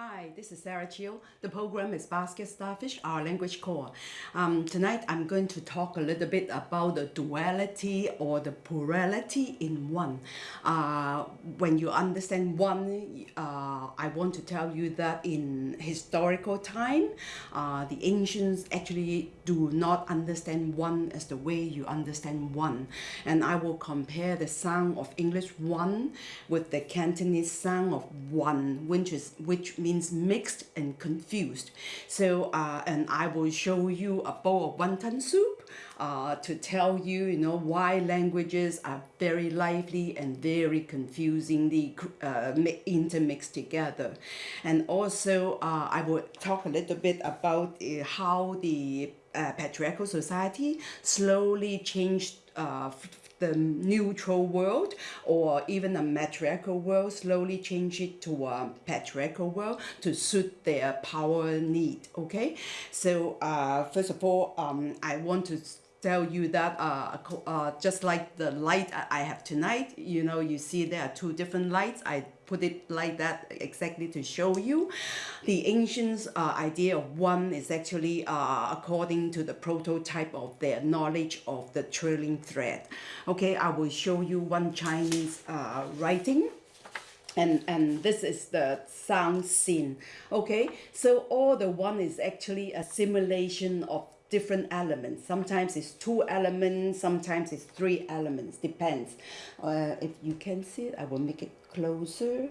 Hi, this is Sarah Chiu. The program is Basket Starfish, our language core. Um, tonight I'm going to talk a little bit about the duality or the plurality in one. Uh, when you understand one, uh, I want to tell you that in historical time, uh, the ancients actually do not understand one as the way you understand one. And I will compare the sound of English one with the Cantonese sound of one, which is which means mixed and confused. So, uh, and I will show you a bowl of wonton soup uh, to tell you, you know, why languages are very lively and very confusingly uh, intermixed together. And also, uh, I will talk a little bit about uh, how the uh, patriarchal society slowly changed uh, the neutral world or even a matriarchal world, slowly change it to a patriarchal world to suit their power need. Okay, so uh, first of all, um, I want to tell you that uh, uh, just like the light I have tonight, you know, you see there are two different lights. I put it like that exactly to show you. The ancients' uh, idea of one is actually uh, according to the prototype of their knowledge of the trailing thread. Okay, I will show you one Chinese uh, writing and and this is the sound scene okay so all the one is actually a simulation of different elements. Sometimes it's two elements, sometimes it's three elements, depends. Uh, if you can see it, I will make it closer.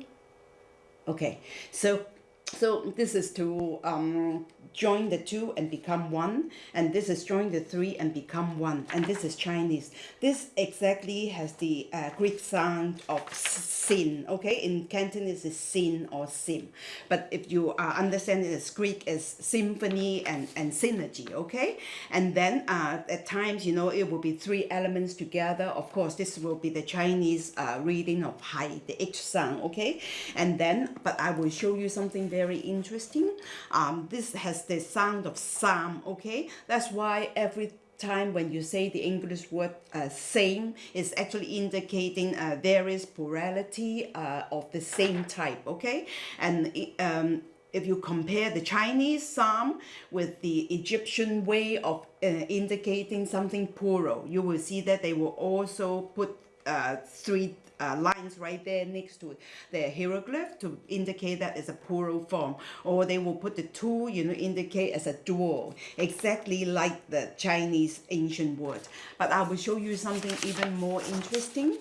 Okay, so so this is to um, join the two and become one and this is join the three and become one and this is Chinese. This exactly has the uh, Greek sound of sin okay? In Cantonese is sin or sim. But if you uh, understand it as Greek is symphony and and synergy okay? And then uh, at times you know it will be three elements together. Of course this will be the Chinese uh, reading of hai the H sound okay? And then but I will show you something very interesting. Um, this has the sound of psalm okay? That's why every time when you say the English word uh, same is actually indicating uh, various plurality uh, of the same type okay? And um, if you compare the Chinese psalm with the Egyptian way of uh, indicating something plural you will see that they will also put uh, three uh, lines right there next to the hieroglyph to indicate that it's a plural form. Or they will put the two you know indicate as a dual exactly like the Chinese ancient word but I will show you something even more interesting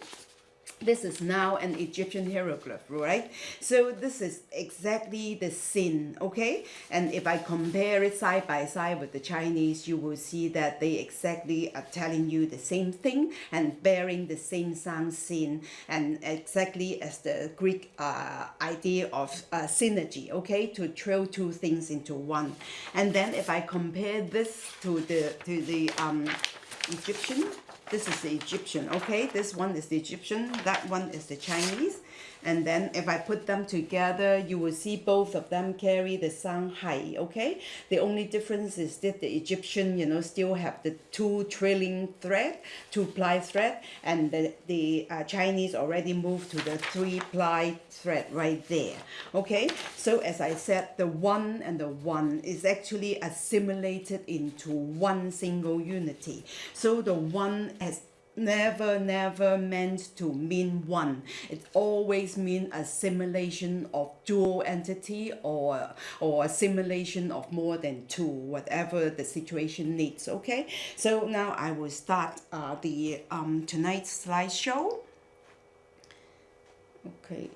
this is now an Egyptian hieroglyph, right? So this is exactly the sin, okay? And if I compare it side by side with the Chinese, you will see that they exactly are telling you the same thing and bearing the same sound sin and exactly as the Greek uh, idea of uh, synergy, okay? To throw two things into one. And then if I compare this to the, to the um, Egyptian this is the Egyptian okay? This one is the Egyptian that one is the Chinese and then if I put them together you will see both of them carry the sound hai okay? The only difference is that the Egyptian you know still have the two trailing thread two ply thread and the, the uh, Chinese already moved to the three ply thread right there okay? So as I said the one and the one is actually assimilated into one single unity. So the one has never never meant to mean one. It always mean a simulation of dual entity or or a simulation of more than two whatever the situation needs okay? So now I will start uh, the um, tonight's slideshow. Okay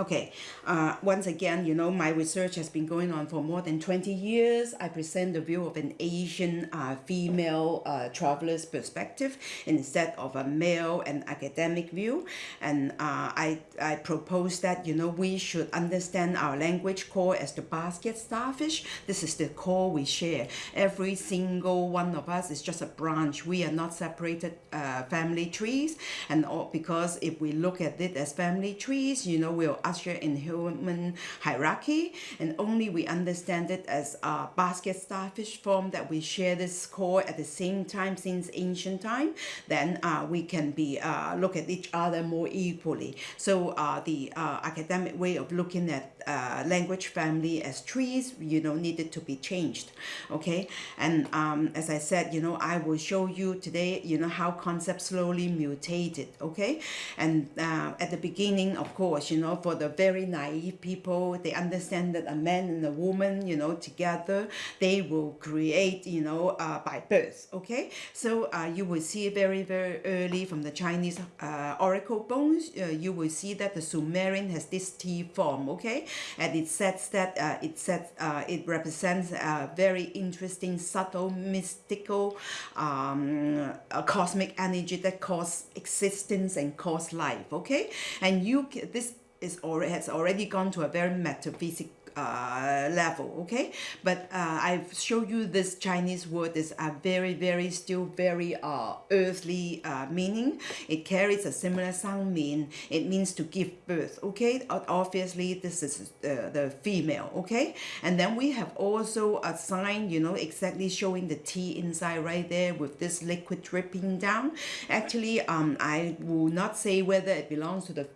Okay, uh, once again, you know, my research has been going on for more than 20 years. I present the view of an Asian uh, female uh, traveler's perspective instead of a male and academic view. And uh, I, I propose that, you know, we should understand our language core as the basket starfish. This is the core we share. Every single one of us is just a branch. We are not separated uh, family trees. And all, because if we look at it as family trees, you know, we'll usher in human hierarchy, and only we understand it as a basket starfish form that we share this core at the same time since ancient time, then uh, we can be uh, look at each other more equally. So uh, the uh, academic way of looking at uh, language family as trees, you know, needed to be changed. Okay, and um, as I said, you know, I will show you today, you know, how concepts slowly mutated. Okay, and uh, at the beginning, of course, you know, for the very naive people, they understand that a man and a woman, you know, together, they will create, you know, uh, by birth. Okay, so uh, you will see very very early from the Chinese uh, oracle bones, uh, you will see that the Sumerian has this T form. Okay, and it says that uh, it says uh, it represents a very interesting, subtle, mystical, um, cosmic energy that cause existence and cause life. Okay, and you this is already has already gone to a very metaphysical uh, level okay? But uh, I've showed you this Chinese word is a very very still very uh, earthly uh, meaning. It carries a similar sound mean. It means to give birth okay? Obviously this is uh, the female okay? And then we have also a sign you know exactly showing the T inside right there with this liquid dripping down. Actually um I will not say whether it belongs to the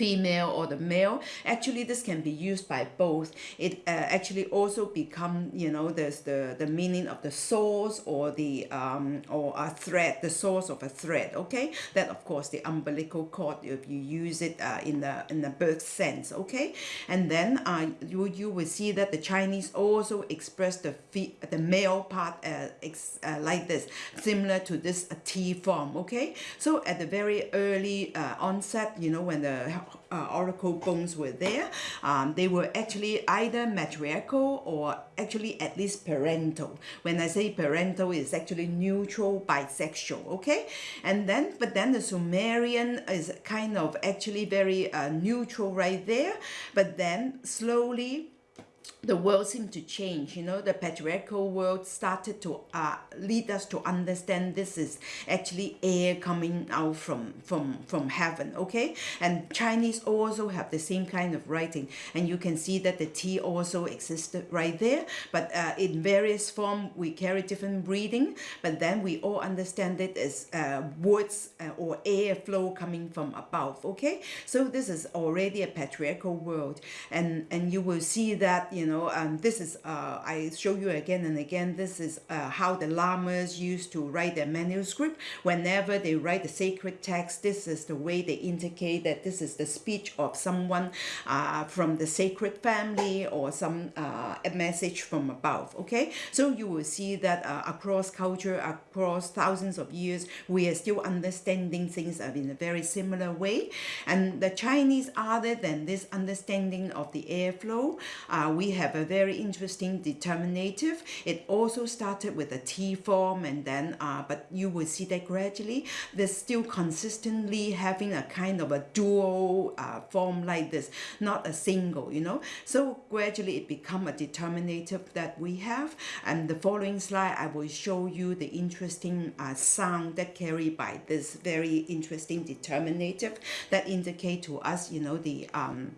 female or the male actually this can be used by both. It uh, actually also become you know there's the the meaning of the source or the um or a thread the source of a thread okay? That of course the umbilical cord if you use it uh, in the in the birth sense okay? And then uh you you will see that the Chinese also express the the male part uh, ex, uh, like this similar to this uh, T form okay? So at the very early uh, onset you know when the uh, oracle bones were there, um, they were actually either matriarchal or actually at least parental. When I say parental, it's actually neutral bisexual, okay? And then, but then the Sumerian is kind of actually very uh, neutral right there, but then slowly the world seemed to change you know the patriarchal world started to uh, lead us to understand this is actually air coming out from from from heaven okay? And chinese also have the same kind of writing. And you can see that the t also existed right there. But uh, in various form we carry different breathing but then we all understand it as uh, words uh, or air flow coming from above okay? So this is already a patriarchal world. And and you will see that you know know, um, this is, uh, I show you again and again, this is uh, how the lamas used to write their manuscript. Whenever they write the sacred text, this is the way they indicate that this is the speech of someone uh, from the sacred family or some uh, message from above, okay? So you will see that uh, across culture, across thousands of years, we are still understanding things in a very similar way. And the Chinese, other than this understanding of the airflow, uh, we have a very interesting determinative. It also started with a T form and then, uh, but you will see that gradually they're still consistently having a kind of a dual uh, form like this, not a single, you know. So gradually it become a determinative that we have. And the following slide, I will show you the interesting uh, sound that carried by this very interesting determinative that indicate to us, you know, the um,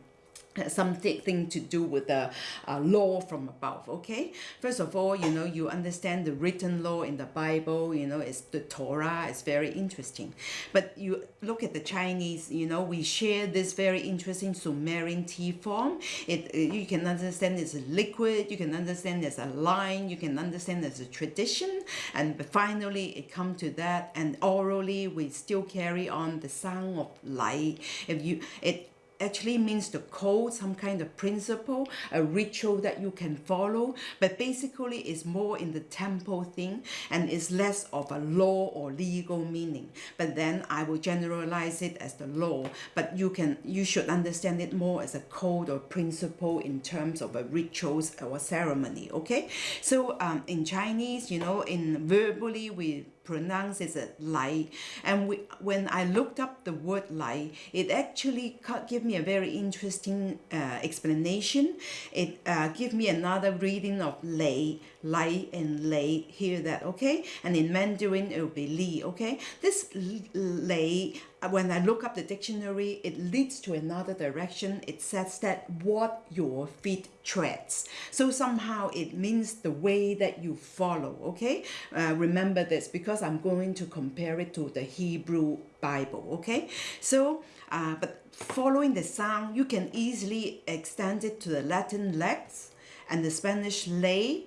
something to do with the uh, law from above okay? First of all you know you understand the written law in the bible you know it's the torah it's very interesting. But you look at the chinese you know we share this very interesting sumerian T form. It you can understand it's a liquid you can understand there's a line you can understand there's a tradition. And finally it come to that and orally we still carry on the sound of light. If you it actually means the code, some kind of principle, a ritual that you can follow, but basically it's more in the temple thing and it's less of a law or legal meaning. But then I will generalize it as the law, but you can you should understand it more as a code or principle in terms of a rituals or ceremony, okay? So um, in Chinese, you know, in verbally we pronounce as a lai and we, when I looked up the word lai it actually gave me a very interesting uh, explanation. It uh, gave me another reading of lei lai and lei hear that okay? And in Mandarin it will be li okay? This lei when I look up the dictionary, it leads to another direction. It says that what your feet treads. So somehow it means the way that you follow, okay? Uh, remember this because I'm going to compare it to the Hebrew Bible, okay? So, uh, but following the sound, you can easily extend it to the Latin lex and the Spanish ley,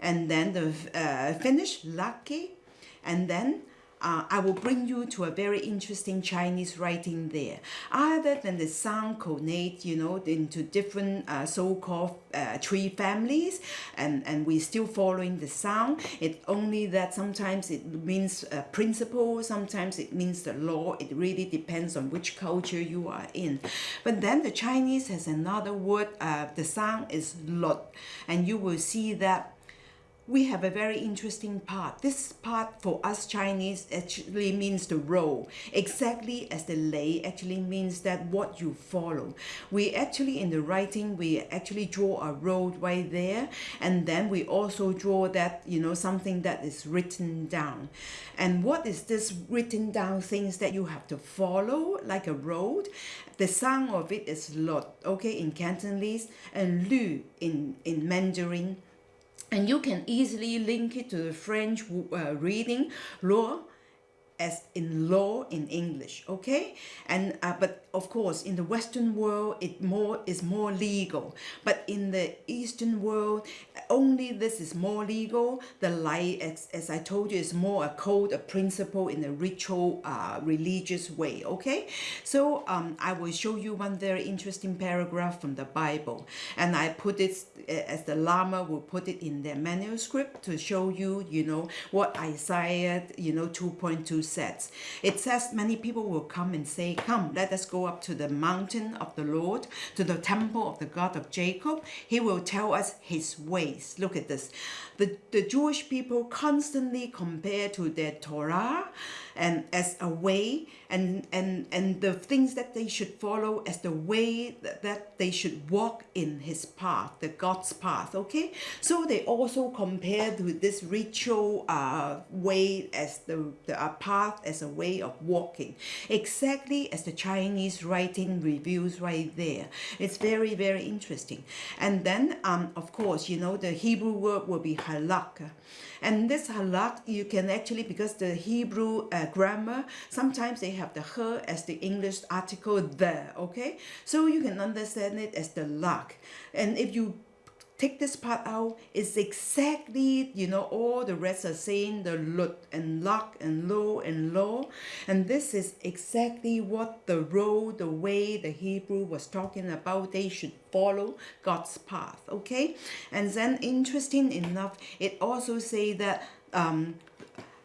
and then the uh, Finnish lucky, and then uh, I will bring you to a very interesting Chinese writing there. Other than the sound cognate, you know, into different uh, so-called uh, tree families, and, and we're still following the sound. It only that sometimes it means a principle, sometimes it means the law. It really depends on which culture you are in. But then the Chinese has another word, uh, the sound is lot, and you will see that we have a very interesting part. This part for us Chinese actually means the road, exactly as the lay actually means that what you follow. We actually in the writing, we actually draw a road right there and then we also draw that, you know, something that is written down. And what is this written down things that you have to follow like a road? The sound of it is lot, okay, in Cantonese and lu in, in Mandarin and you can easily link it to the French uh, reading law as in law in English, okay? And uh, but of course, in the Western world, it more is more legal. But in the Eastern world, only this is more legal. The light, as, as I told you, is more a code, a principle in a ritual, uh, religious way, okay? So um, I will show you one very interesting paragraph from the Bible. And I put it, as the Lama will put it in their manuscript to show you, you know, what Isaiah, you know, 2.2 says. It says many people will come and say, come, let us go up to the mountain of the Lord, to the temple of the God of Jacob. He will tell us his ways. Look at this. The, the Jewish people constantly compare to their Torah and as a way and, and, and the things that they should follow as the way that, that they should walk in his path, the God's path, okay? So they also compare to this ritual uh, way as the, the uh, path as a way of walking, exactly as the Chinese writing reviews right there. It's very, very interesting. And then, um, of course, you know, the Hebrew word will be halak. And this halak, you can actually, because the Hebrew uh, grammar, sometimes they have the her as the English article there, okay? So you can understand it as the luck. And if you take this part out, it's exactly, you know, all the rest are saying the lut and luck and low and low. And this is exactly what the road, the way the Hebrew was talking about. They should follow God's path, okay? And then interesting enough, it also say that um,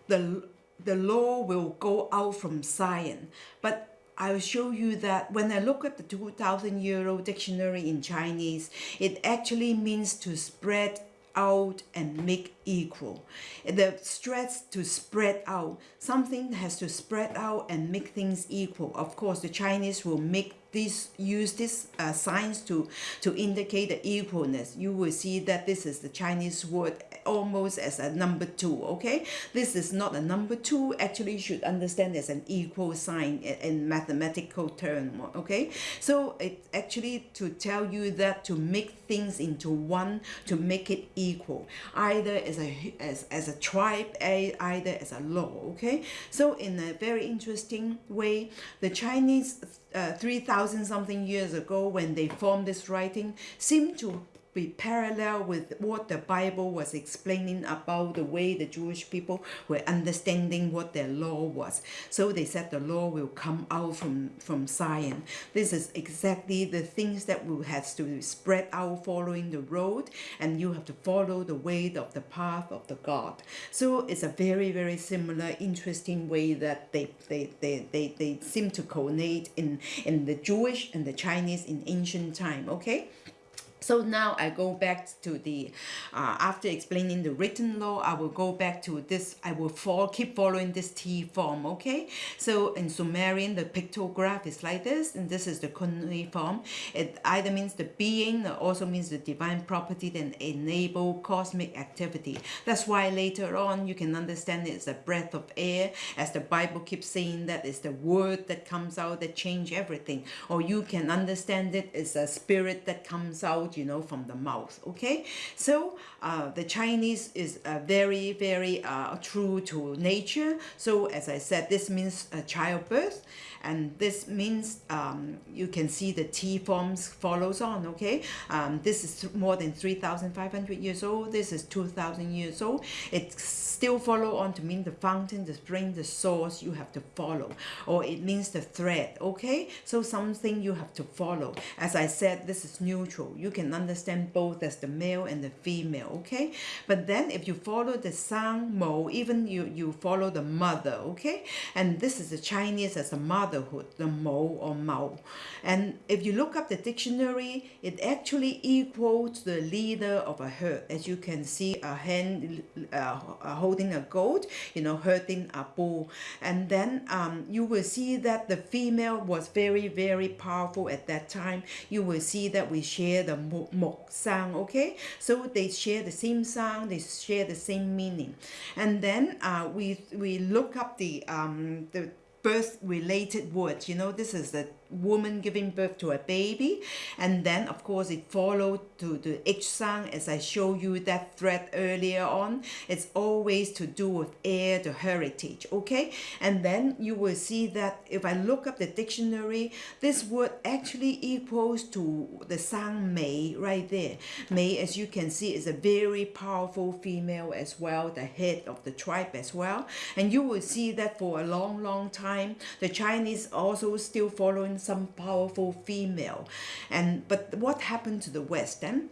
the the law will go out from Zion. But I'll show you that when I look at the 2000 euro dictionary in Chinese, it actually means to spread out and make equal. The stress to spread out. Something has to spread out and make things equal. Of course, the Chinese will make this use this uh, signs to to indicate the equalness you will see that this is the Chinese word almost as a number two okay this is not a number two actually you should understand as an equal sign in mathematical term okay so it actually to tell you that to make things into one to make it equal either as a as, as a tribe either as a law okay? So in a very interesting way the Chinese uh, 3,000 something years ago when they formed this writing seem to be parallel with what the Bible was explaining about the way the Jewish people were understanding what their law was. So they said the law will come out from, from Zion. This is exactly the things that will have to spread out following the road and you have to follow the way of the path of the God. So it's a very, very similar, interesting way that they, they, they, they, they seem to coordinate in, in the Jewish and the Chinese in ancient time, okay? So now I go back to the, uh, after explaining the written law, I will go back to this, I will follow, keep following this T form, okay? So in Sumerian, the pictograph is like this, and this is the cuneiform. It either means the being, also means the divine property that enable cosmic activity. That's why later on you can understand it's a breath of air, as the Bible keeps saying that it's the word that comes out that change everything. Or you can understand it as a spirit that comes out you know, from the mouth, okay? So uh, the Chinese is uh, very, very uh, true to nature. So as I said, this means childbirth and this means um, you can see the T forms follows on, okay? Um, this is more than 3,500 years old. This is 2,000 years old. It still follow on to mean the fountain, the spring, the source you have to follow. Or it means the thread, okay? So something you have to follow. As I said, this is neutral. You can understand both as the male and the female, okay? But then if you follow the sang mo, even you, you follow the mother, okay? And this is the Chinese as a mother motherhood, the mo or mao. And if you look up the dictionary, it actually equals the leader of a herd. As you can see, a hen uh, holding a goat, you know, herding a bull. And then um, you will see that the female was very, very powerful at that time. You will see that we share the mok sound, okay? So they share the same sound, they share the same meaning. And then uh, we, we look up the, um, the birth related words. You know, this is the woman giving birth to a baby. And then of course it followed to the sound as I show you that thread earlier on. It's always to do with heir the heritage okay? And then you will see that if I look up the dictionary this word actually equals to the sound May right there. May as you can see is a very powerful female as well the head of the tribe as well. And you will see that for a long long time the Chinese also still following some powerful female. And but what happened to the west then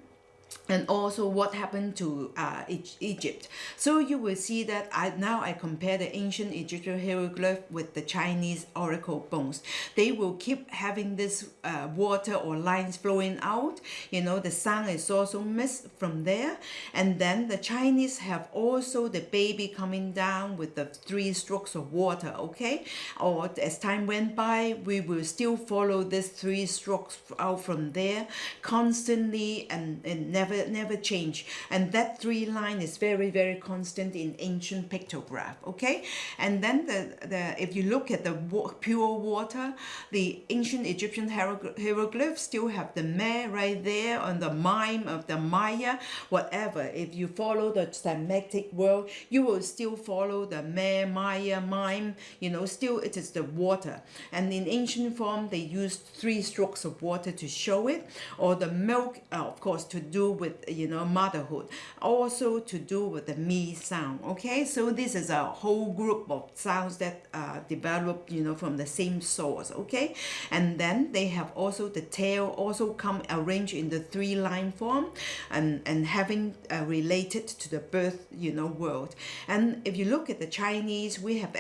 and also what happened to uh, Egypt. So you will see that I now I compare the ancient Egyptian hieroglyph with the Chinese oracle bones. They will keep having this uh, water or lines flowing out. You know, the sun is also missed from there. And then the Chinese have also the baby coming down with the three strokes of water, okay? Or as time went by, we will still follow this three strokes out from there constantly and, and never never never change. And that three line is very very constant in ancient pictograph okay? And then the the if you look at the pure water the ancient Egyptian hieroglyphs still have the me right there on the mime of the Maya. Whatever if you follow the Semitic world you will still follow the me Maya mime you know still it is the water. And in ancient form they used three strokes of water to show it or the milk uh, of course to do with you know motherhood also to do with the me sound okay? So this is a whole group of sounds that uh, developed you know from the same source okay? And then they have also the tail also come arranged in the three line form and and having uh, related to the birth you know world. And if you look at the Chinese we have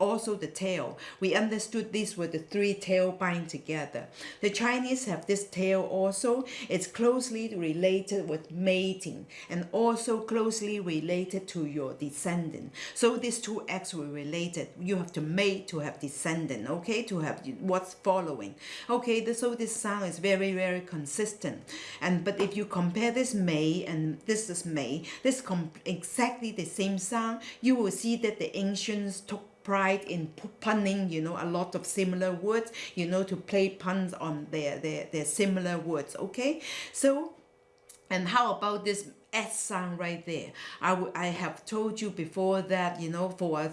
also the tail. We understood these were the three tail bind together. The Chinese have this tail also. It's closely related related with mating and also closely related to your descendant. So these two acts were related. You have to mate to have descendant, okay, to have what's following. Okay, so this sound is very, very consistent. And But if you compare this May and this is May, this exactly the same sound, you will see that the ancients took pride in punning, you know, a lot of similar words, you know, to play puns on their, their, their similar words, okay? So and how about this S sound right there? I, I have told you before that, you know, for a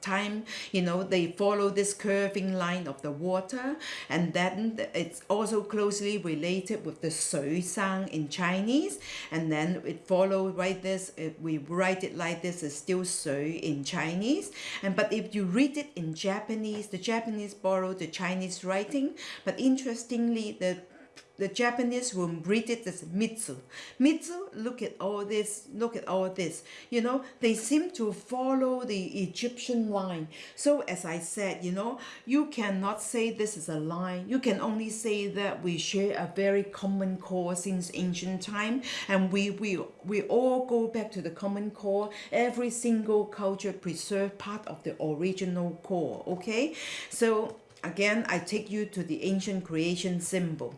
time, you know, they follow this curving line of the water and then it's also closely related with the sui sound in Chinese and then it follow right this, if we write it like this, it's still sui in Chinese. And But if you read it in Japanese, the Japanese borrow the Chinese writing, but interestingly, the the Japanese will read it as mitsu. Mitsu, look at all this, look at all this. You know, they seem to follow the Egyptian line. So as I said, you know, you cannot say this is a line. You can only say that we share a very common core since ancient time and we, we, we all go back to the common core. Every single culture preserve part of the original core, okay? So again, I take you to the ancient creation symbol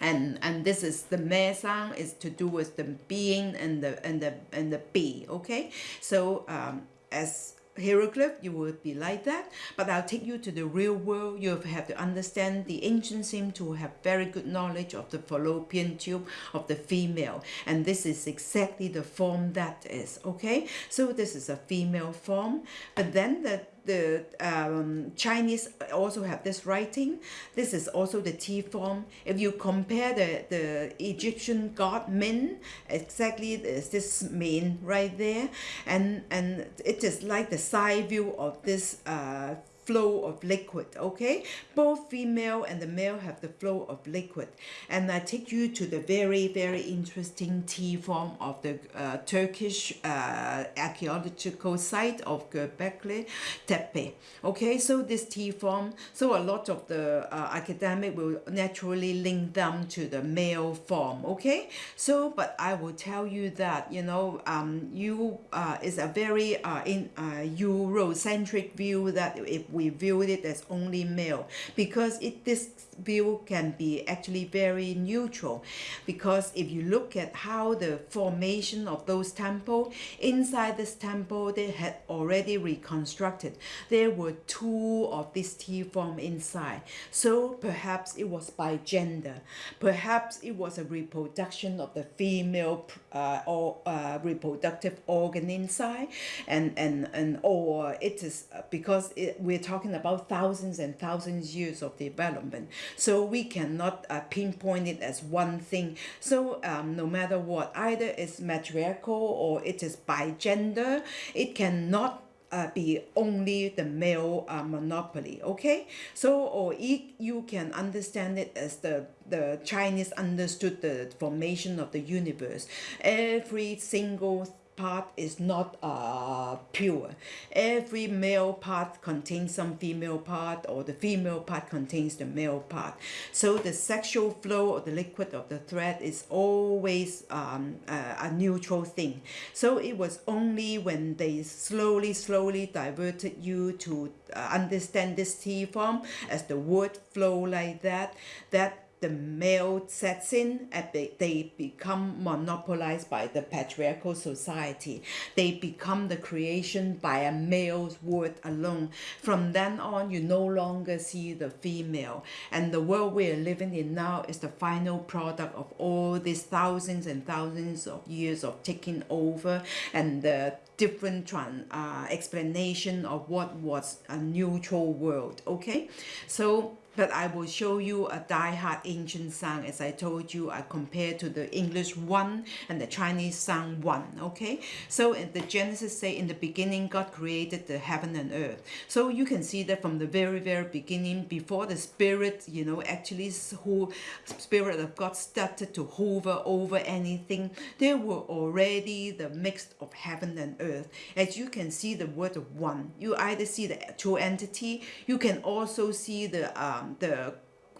and and this is the me sound is to do with the being and the and the and the be okay? So um, as hieroglyph you would be like that but i'll take you to the real world. You have to understand the ancients seem to have very good knowledge of the fallopian tube of the female. And this is exactly the form that is okay? So this is a female form. But then the the um, Chinese also have this writing. This is also the T form. If you compare the, the Egyptian god Min, exactly there's this Min right there. And, and it is like the side view of this uh, flow of liquid okay? Both female and the male have the flow of liquid. And I take you to the very very interesting T form of the uh, Turkish uh, archaeological site of Göbekli Tepe okay? So this T form so a lot of the uh, academic will naturally link them to the male form okay? So but I will tell you that you know um, you uh, is a very uh, in uh, Eurocentric view that if we view it as only male because it this view can be actually very neutral because if you look at how the formation of those temple inside this temple they had already reconstructed. There were two of this T form inside. So perhaps it was by gender. Perhaps it was a reproduction of the female uh, or uh, reproductive organ inside. And and and or it is because it, we're talking about thousands and thousands years of development so we cannot uh, pinpoint it as one thing. So um, no matter what either it's matriarchal or it is by gender it cannot uh, be only the male uh, monopoly okay? So or it, you can understand it as the the Chinese understood the formation of the universe. Every single part is not uh, pure. Every male part contains some female part or the female part contains the male part. So the sexual flow of the liquid of the thread is always um, a, a neutral thing. So it was only when they slowly, slowly diverted you to uh, understand this T form as the word flow like that, that the male sets in and they they become monopolized by the patriarchal society. They become the creation by a male's word alone. From then on, you no longer see the female. And the world we're living in now is the final product of all these thousands and thousands of years of taking over and the different uh, explanation of what was a neutral world. Okay, so but I will show you a die-hard ancient sound as I told you I compare to the English one and the Chinese sound one okay? So in the Genesis say in the beginning God created the heaven and earth. So you can see that from the very very beginning before the spirit you know actually who spirit of God started to hover over anything there were already the mix of heaven and earth. As you can see the word one you either see the two entity you can also see the um, the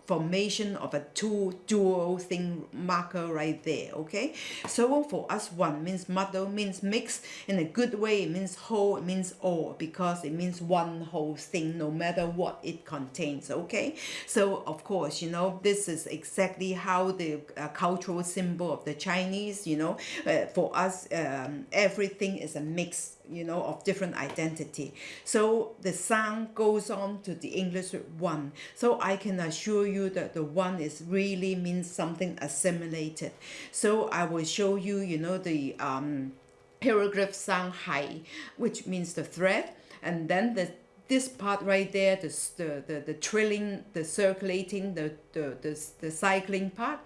formation of a two dual thing marker right there okay? So for us one means mother means mix. In a good way it means whole it means all because it means one whole thing no matter what it contains okay? So of course you know this is exactly how the uh, cultural symbol of the Chinese you know? Uh, for us um, everything is a mix you know, of different identity. So the sound goes on to the English one. So I can assure you that the one is really means something assimilated. So I will show you, you know, the um, hieroglyph sound hai, which means the thread, and then the this part right there, the, the, the, the trilling, the circulating, the, the, the, the cycling part,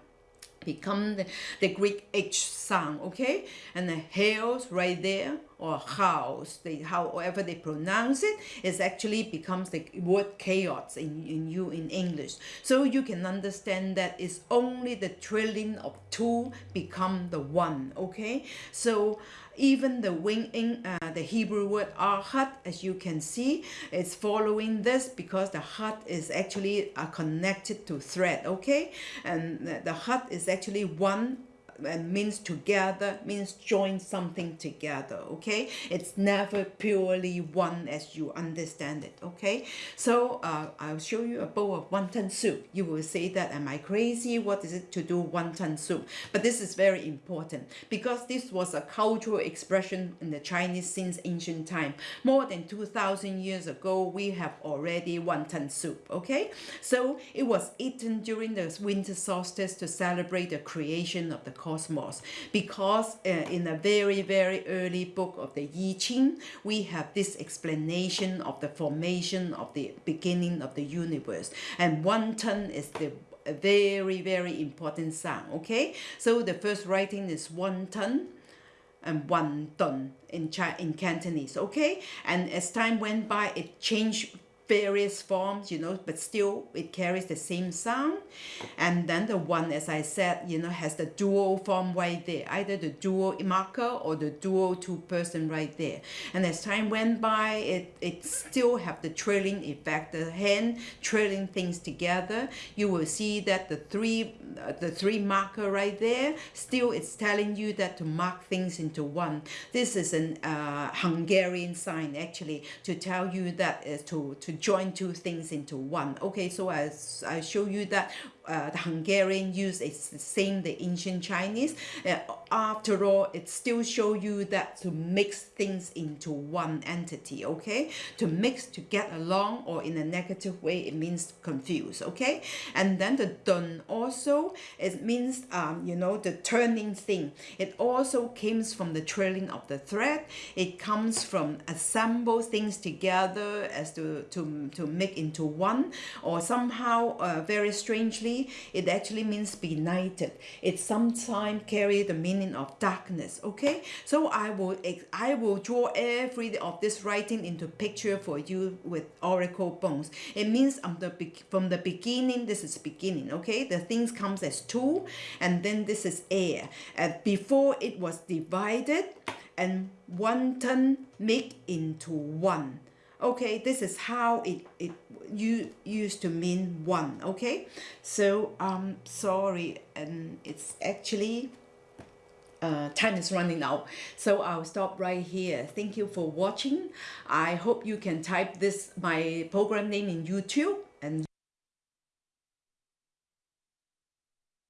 become the, the Greek H sound, okay? And the hails right there, or house, they, however they pronounce it, is actually becomes the word chaos in, in you in English. So you can understand that it's only the trilling of two become the one, okay? So even the wing in uh, the Hebrew word ahad, as you can see, is following this because the hat is actually uh, connected to thread, okay? And the, hat is actually one and means together means join something together okay? It's never purely one as you understand it okay? So uh, I'll show you a bowl of wonton soup. You will say that am I crazy? What is it to do wonton soup? But this is very important because this was a cultural expression in the Chinese since ancient time. More than 2000 years ago we have already wonton soup okay? So it was eaten during the winter solstice to celebrate the creation of the cosmos. Because uh, in a very very early book of the I Ching we have this explanation of the formation of the beginning of the universe. And one ton is the very very important sound okay? So the first writing is one ton and one ton in Chi in Cantonese okay? And as time went by it changed various forms you know but still it carries the same sound. And then the one as I said you know has the dual form right there either the dual marker or the dual two person right there. And as time went by it it still have the trailing effect the hand trailing things together. You will see that the three uh, the three marker right there still it's telling you that to mark things into one. This is an uh, Hungarian sign actually to tell you that is to to join two things into one. Okay so as I show you that uh, the Hungarian use is the same the ancient Chinese. Uh, after all it still show you that to mix things into one entity okay? To mix to get along or in a negative way it means confuse okay? And then the dun also it means um, you know the turning thing. It also comes from the trailing of the thread. It comes from assemble things together as to to, to make into one or somehow uh, very strangely it actually means benighted it sometimes carry the meaning of darkness okay? So i will i will draw every of this writing into picture for you with oracle bones. It means from the from the beginning this is beginning okay? The things comes as two and then this is air. And before it was divided and one turn make into one okay this is how it it you used to mean one okay? So um sorry and it's actually uh, time is running out so I'll stop right here. Thank you for watching. I hope you can type this my program name in YouTube and